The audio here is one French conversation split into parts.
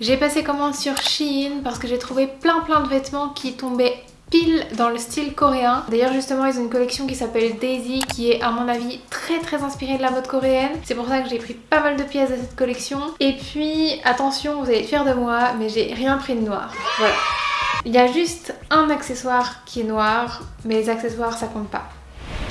J'ai passé commande sur Shein parce que j'ai trouvé plein plein de vêtements qui tombaient pile dans le style coréen. D'ailleurs justement ils ont une collection qui s'appelle Daisy qui est à mon avis très très inspirée de la mode coréenne. C'est pour ça que j'ai pris pas mal de pièces de cette collection. Et puis attention vous allez être fiers de moi mais j'ai rien pris de noir. Voilà. Il y a juste un accessoire qui est noir mais les accessoires ça compte pas.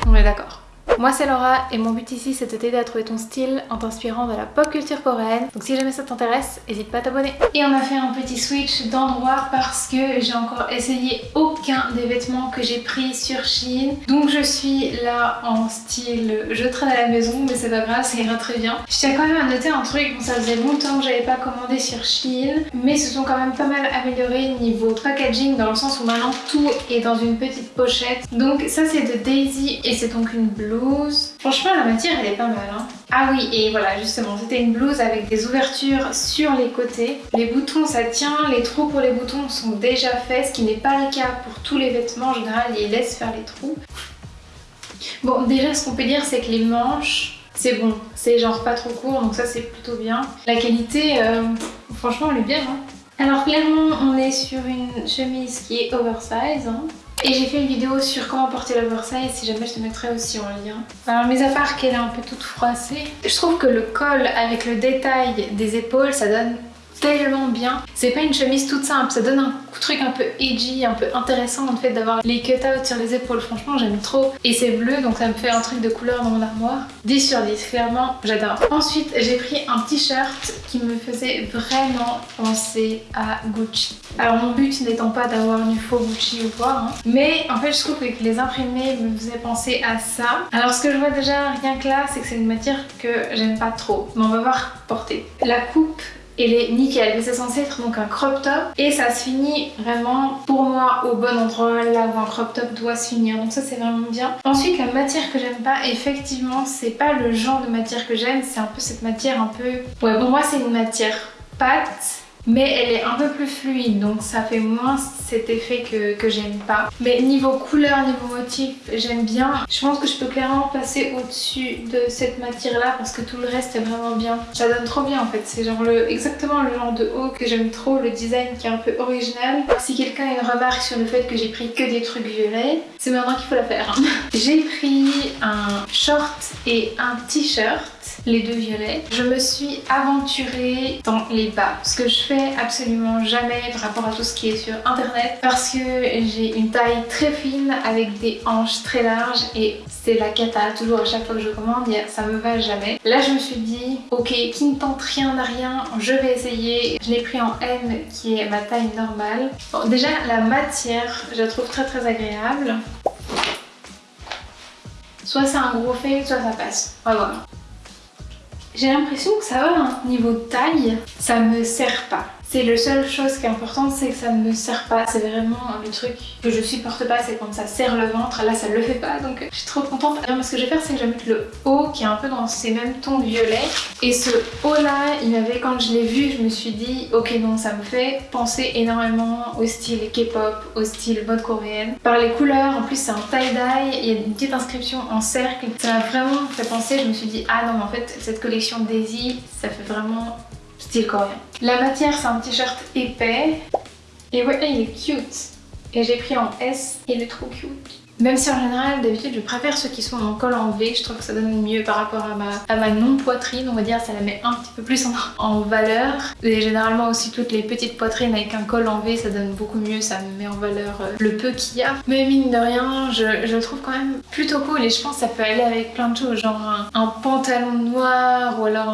On est d'accord. Moi c'est Laura et mon but ici c'est de t'aider à trouver ton style en t'inspirant de la pop culture coréenne. Donc si jamais ça t'intéresse, n'hésite pas à t'abonner. Et on a fait un petit switch d'endroit parce que j'ai encore essayé aucun des vêtements que j'ai pris sur Shein. Donc je suis là en style je traîne à la maison mais c'est pas grave, ça ira très bien. Je tiens quand même à noter un truc, bon ça faisait longtemps que j'avais pas commandé sur Shein mais ce sont quand même pas mal améliorés niveau packaging dans le sens où maintenant tout est dans une petite pochette. Donc ça c'est de Daisy et c'est donc une blouse Franchement, la matière, elle est pas mal. Hein. Ah oui, et voilà, justement, c'était une blouse avec des ouvertures sur les côtés. Les boutons, ça tient. Les trous pour les boutons sont déjà faits, ce qui n'est pas le cas pour tous les vêtements. En général, ils laissent faire les trous. Bon, déjà, ce qu'on peut dire, c'est que les manches, c'est bon. C'est genre pas trop court, donc ça, c'est plutôt bien. La qualité, euh, franchement, elle est bien. Hein. Alors clairement on est sur une chemise qui est oversize hein. Et j'ai fait une vidéo sur comment porter l'oversize, si jamais je te mettrai aussi en lien. Alors mis à part qu'elle est un peu toute froissée, je trouve que le col avec le détail des épaules, ça donne tellement bien. C'est pas une chemise toute simple, ça donne un truc un peu edgy, un peu intéressant en fait d'avoir les cut-out sur les épaules. Franchement j'aime trop. Et c'est bleu donc ça me fait un truc de couleur dans mon armoire. 10 sur 10, clairement j'adore. Ensuite j'ai pris un t-shirt qui me faisait vraiment penser à Gucci. Alors mon but n'étant pas d'avoir du faux Gucci ou quoi, hein. mais en fait je trouve que les imprimés me faisaient penser à ça. Alors ce que je vois déjà rien que là c'est que c'est une matière que j'aime pas trop. Mais on va voir porter. La coupe elle est nickel. Mais c'est censé être donc un crop top. Et ça se finit vraiment pour moi au bon endroit. Là où un crop top doit se finir. Donc ça c'est vraiment bien. Ensuite la matière que j'aime pas effectivement c'est pas le genre de matière que j'aime. C'est un peu cette matière un peu ouais pour moi c'est une matière pâte mais elle est un peu plus fluide donc ça fait moins cet effet que, j'aime pas. Mais niveau couleur, niveau motif, j'aime bien. Je pense que je peux clairement passer au-dessus de cette matière là parce que tout le reste est vraiment bien. Ça donne trop bien en fait, c'est genre le, exactement le genre de haut que j'aime trop, le design qui est un peu original. Si quelqu'un a une remarque sur le fait que j'ai pris que des trucs violets, c'est maintenant qu'il faut la faire. j'ai pris un short et un t-shirt les deux violets. Je me suis aventurée dans les bas, ce que je fais absolument jamais par rapport à tout ce qui est sur internet parce que j'ai une taille très fine avec des hanches très larges et c'est la cata toujours à chaque fois que je commande, ça me va jamais. Là je me suis dit ok qui ne tente rien n'a rien, je vais essayer. Je l'ai pris en M qui est ma taille normale. Bon déjà la matière je la trouve très très agréable. Soit c'est un gros fait, soit ça passe. Voir. J'ai l'impression que ça va, un niveau taille, ça me sert pas. C'est la seule chose qui est importante, c'est que ça ne me sert pas. C'est vraiment le truc que je supporte pas, c'est quand ça serre le ventre. Là, ça le fait pas, donc je suis trop contente. Alors, ce que je vais faire, c'est que je vais mettre le haut qui est un peu dans ces mêmes tons violets. Et ce haut-là, il m'avait, quand je l'ai vu, je me suis dit, ok, non, ça me fait penser énormément au style K-pop, au style mode coréenne. Par les couleurs, en plus, c'est un tie-dye, il y a une petite inscription en cercle. Ça m'a vraiment fait penser, je me suis dit, ah non, en fait, cette collection Daisy, ça fait vraiment style coréen. La matière c'est un t-shirt épais et ouais il est cute et j'ai pris en S, il est trop cute. Même si en général, d'habitude, je préfère ceux qui sont en col en V, je trouve que ça donne mieux par rapport à ma, à ma non-poitrine, on va dire, ça la met un petit peu plus en, valeur. Et généralement aussi toutes les petites poitrines avec un col en V, ça donne beaucoup mieux, ça met en valeur euh, le peu qu'il y a. Mais mine de rien, je, je, le trouve quand même plutôt cool et je pense que ça peut aller avec plein de choses, genre un, pantalon noir ou alors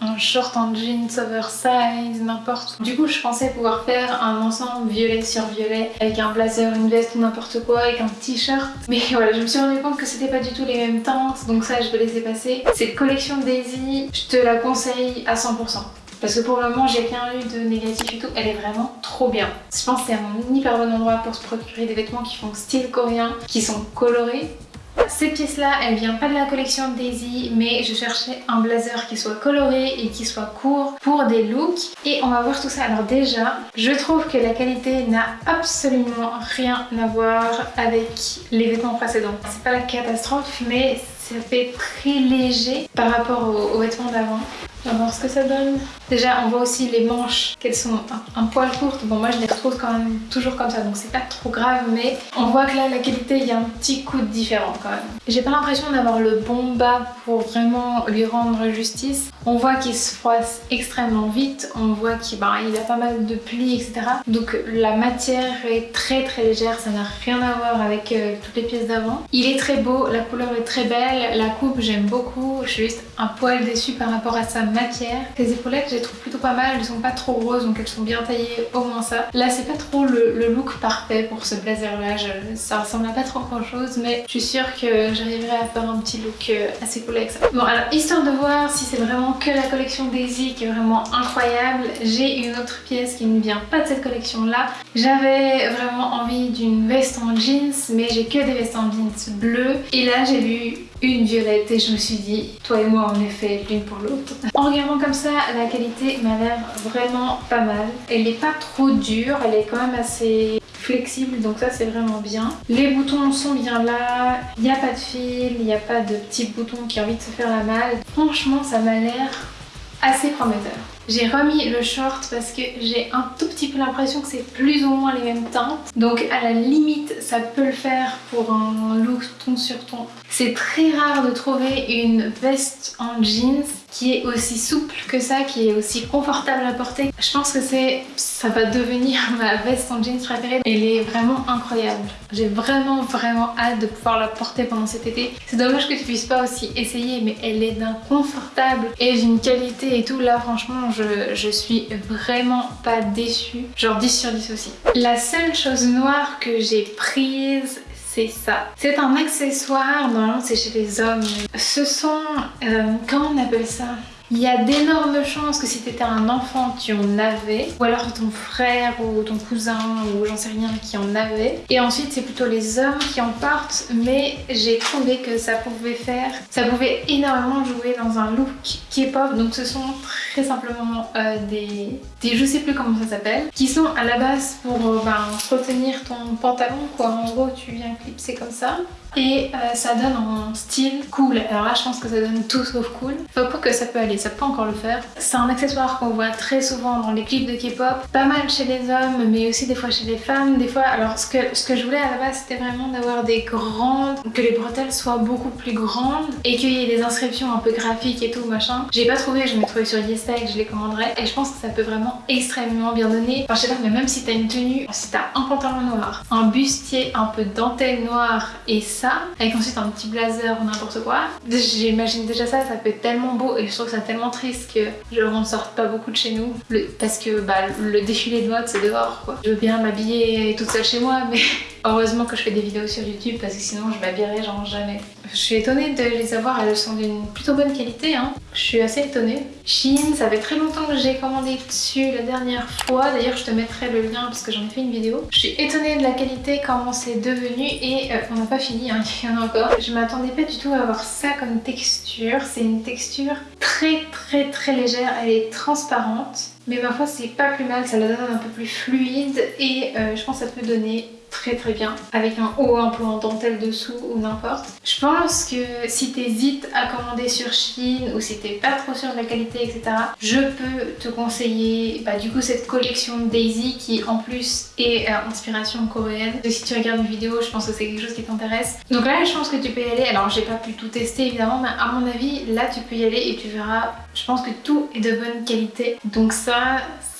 un, short en jeans oversize, n'importe. Du coup, je pensais pouvoir faire un ensemble violet sur violet avec un blazer, une veste ou n'importe quoi, avec un t-shirt mais voilà, je me suis rendu compte que c'était pas du tout les mêmes teintes, donc ça je vais laisser passer. Cette collection Daisy, je te la conseille à 100%. Parce que pour le moment j'ai rien eu de négatif et tout, elle est vraiment trop bien. Je pense que c'est un hyper bon endroit pour se procurer des vêtements qui font style coréen, qui sont colorés cette pièce là elle vient pas de la collection Daisy mais je cherchais un blazer qui soit coloré et qui soit court pour des looks et on va voir tout ça. Alors déjà je trouve que la qualité n'a absolument rien à voir avec les vêtements précédents. C'est pas la catastrophe mais ça fait très léger par rapport aux, vêtements d'avant. On va voir ce que ça donne. Déjà, on voit aussi les manches, qu'elles sont un, poil courtes. Bon, moi, je les retrouve quand même toujours comme ça, donc c'est pas trop grave. Mais on voit que là, la qualité, il y a un petit coup de différent quand même. J'ai pas l'impression d'avoir le bon bas pour vraiment lui rendre justice. On voit qu'il se froisse extrêmement vite. On voit qu'il il a pas mal de plis, etc. Donc la matière est très très légère. Ça n'a rien à voir avec euh, toutes les pièces d'avant. Il est très beau, la couleur est très belle. La coupe, j'aime beaucoup. Je suis juste un poil déçue par rapport à sa matière. Les épaulettes, je les trouve plutôt pas mal, elles sont pas trop grosses donc elles sont bien taillées, au moins ça. Là c'est pas trop le, look parfait pour ce blazer là, ça ressemble à pas trop grand chose mais je suis sûre que j'arriverai à faire un petit look euh, assez cool avec ça. Bon alors histoire de voir si c'est vraiment que la collection Daisy qui est vraiment incroyable, j'ai une autre pièce qui ne vient pas de cette collection là. J'avais vraiment envie d'une veste en jeans mais j'ai que des vestes en jeans bleues et là j'ai vu une violette et je me suis dit, toi et moi on est fait l'une pour l'autre. En regardant comme ça, la qualité m'a l'air vraiment pas mal. Elle est pas trop dure, elle est quand même assez flexible donc ça c'est vraiment bien. Les boutons sont bien là, il n'y a pas de fil, il n'y a pas de petits boutons qui ont envie de se faire la malle. Franchement ça m'a l'air assez prometteur. J'ai remis le short parce que j'ai un tout petit peu l'impression que c'est plus ou moins les mêmes teintes. Donc à la limite, ça peut le faire pour un look ton sur ton. C'est très rare de trouver une veste en jeans qui est aussi souple que ça, qui est aussi confortable à porter. Je pense que c'est ça va devenir ma veste en jeans préférée. Elle est vraiment incroyable. J'ai vraiment vraiment hâte de pouvoir la porter pendant cet été. C'est dommage que tu puisses pas aussi essayer, mais elle est d'un confortable et d'une qualité et tout. Là franchement, je, suis vraiment pas déçue. Genre 10 sur 10 aussi. La seule chose noire que j'ai prise, c'est ça. C'est un accessoire, normalement c'est chez les hommes. Ce sont, euh, comment on appelle ça? Il y a d'énormes chances que si tu étais un enfant, tu en avais. Ou alors ton frère ou ton cousin ou j'en sais rien qui en avait. Et ensuite, c'est plutôt les hommes qui en portent. Mais j'ai trouvé que ça pouvait faire... Ça pouvait énormément jouer dans un look K-pop. Donc ce sont très simplement euh, des, des... Je sais plus comment ça s'appelle. Qui sont à la base pour euh, ben, retenir ton pantalon quoi. En gros, tu viens clipser comme ça et euh, ça donne un style cool. Alors là je pense que ça donne tout sauf cool. Faut pas que ça peut aller, ça peut encore le faire. C'est un accessoire qu'on voit très souvent dans les clips de K-pop, pas mal chez les hommes mais aussi des fois chez les femmes. Des fois, alors ce que, ce que je voulais à la base c'était vraiment d'avoir des grandes, que les bretelles soient beaucoup plus grandes et qu'il y ait des inscriptions un peu graphiques et tout machin. J'ai pas trouvé, je m'ai trouvé sur YesTech, je les commanderai et je pense que ça peut vraiment extrêmement bien donner. Enfin je sais pas mais même si t'as une tenue, si t'as un pantalon noir, un bustier un peu dentelle noire et ça avec ensuite un petit blazer ou n'importe quoi. J'imagine déjà ça, ça peut être tellement beau et je trouve ça tellement triste que je ne sorte pas beaucoup de chez nous parce que bah, le défilé de mode c'est dehors quoi. Je veux bien m'habiller toute seule chez moi mais heureusement que je fais des vidéos sur YouTube parce que sinon je m'habillerais genre jamais. Je suis étonnée de les avoir, elles sont d'une plutôt bonne qualité hein. Je suis assez étonnée. Shein, ça fait très longtemps que j'ai commandé dessus la dernière fois. D'ailleurs je te mettrai le lien parce que j'en ai fait une vidéo. Je suis étonnée de la qualité, comment c'est devenu et euh, on n'a pas fini hein. il y en a encore. Je m'attendais pas du tout à avoir ça comme texture. C'est une texture très très très légère, elle est transparente. Mais ma foi c'est pas plus mal, ça la donne un peu plus fluide et euh, je pense que ça peut donner très très bien avec un haut un peu en dentelle dessous ou n'importe. Je pense que si t'hésites à commander sur Shein ou si t'es pas trop sûr de la qualité etc je peux te conseiller bah, du coup cette collection Daisy qui en plus est euh, inspiration coréenne. Si tu regardes une vidéo je pense que c'est quelque chose qui t'intéresse. Donc là je pense que tu peux y aller. Alors j'ai pas pu tout tester évidemment mais à mon avis là tu peux y aller et tu verras je pense que tout est de bonne qualité. Donc ça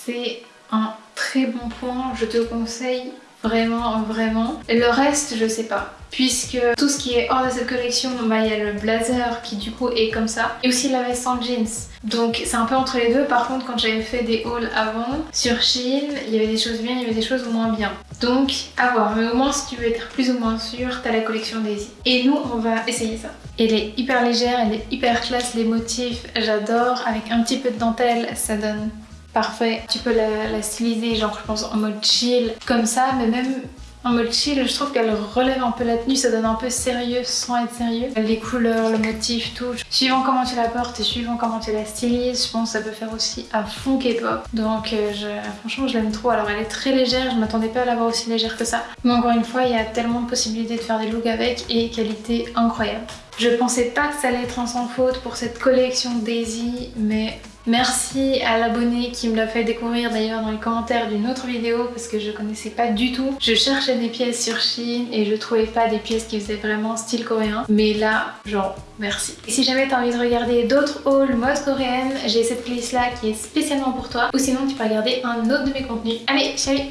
c'est un très bon point. Je te conseille Vraiment, vraiment. Le reste, je sais pas. Puisque tout ce qui est hors de cette collection, bah, il y a le blazer qui du coup est comme ça. Et aussi la veste en jeans. Donc c'est un peu entre les deux. Par contre, quand j'avais fait des hauls avant, sur Shein, il y avait des choses bien, il y avait des choses moins bien. Donc à voir. Mais au moins, si tu veux être plus ou moins sûr, t'as la collection Daisy. Et nous, on va essayer ça. Elle est hyper légère, elle est hyper classe. Les motifs, j'adore. Avec un petit peu de dentelle, ça donne parfait. Tu peux la, styliser genre je pense en mode chill comme ça mais même en mode chill. Je trouve qu'elle relève un peu la tenue, ça donne un peu sérieux sans être sérieux. Les couleurs, le motif, tout. Suivant comment tu la portes et suivant comment tu la stylises, je pense que ça peut faire aussi à fond K-pop. Donc euh, je, franchement je l'aime trop. Alors elle est très légère, je m'attendais pas à l'avoir aussi légère que ça. Mais encore une fois, il y a tellement de possibilités de faire des looks avec et qualité incroyable. Je pensais pas que ça allait être un sans faute pour cette collection Daisy, mais Merci à l'abonné qui me l'a fait découvrir d'ailleurs dans les commentaires d'une autre vidéo parce que je connaissais pas du tout. Je cherchais des pièces sur Shein et je trouvais pas des pièces qui faisaient vraiment style coréen. Mais là, genre, merci. Et si jamais t'as envie de regarder d'autres hauls mode coréenne, j'ai cette playlist là qui est spécialement pour toi. Ou sinon tu peux regarder un autre de mes contenus. Allez, salut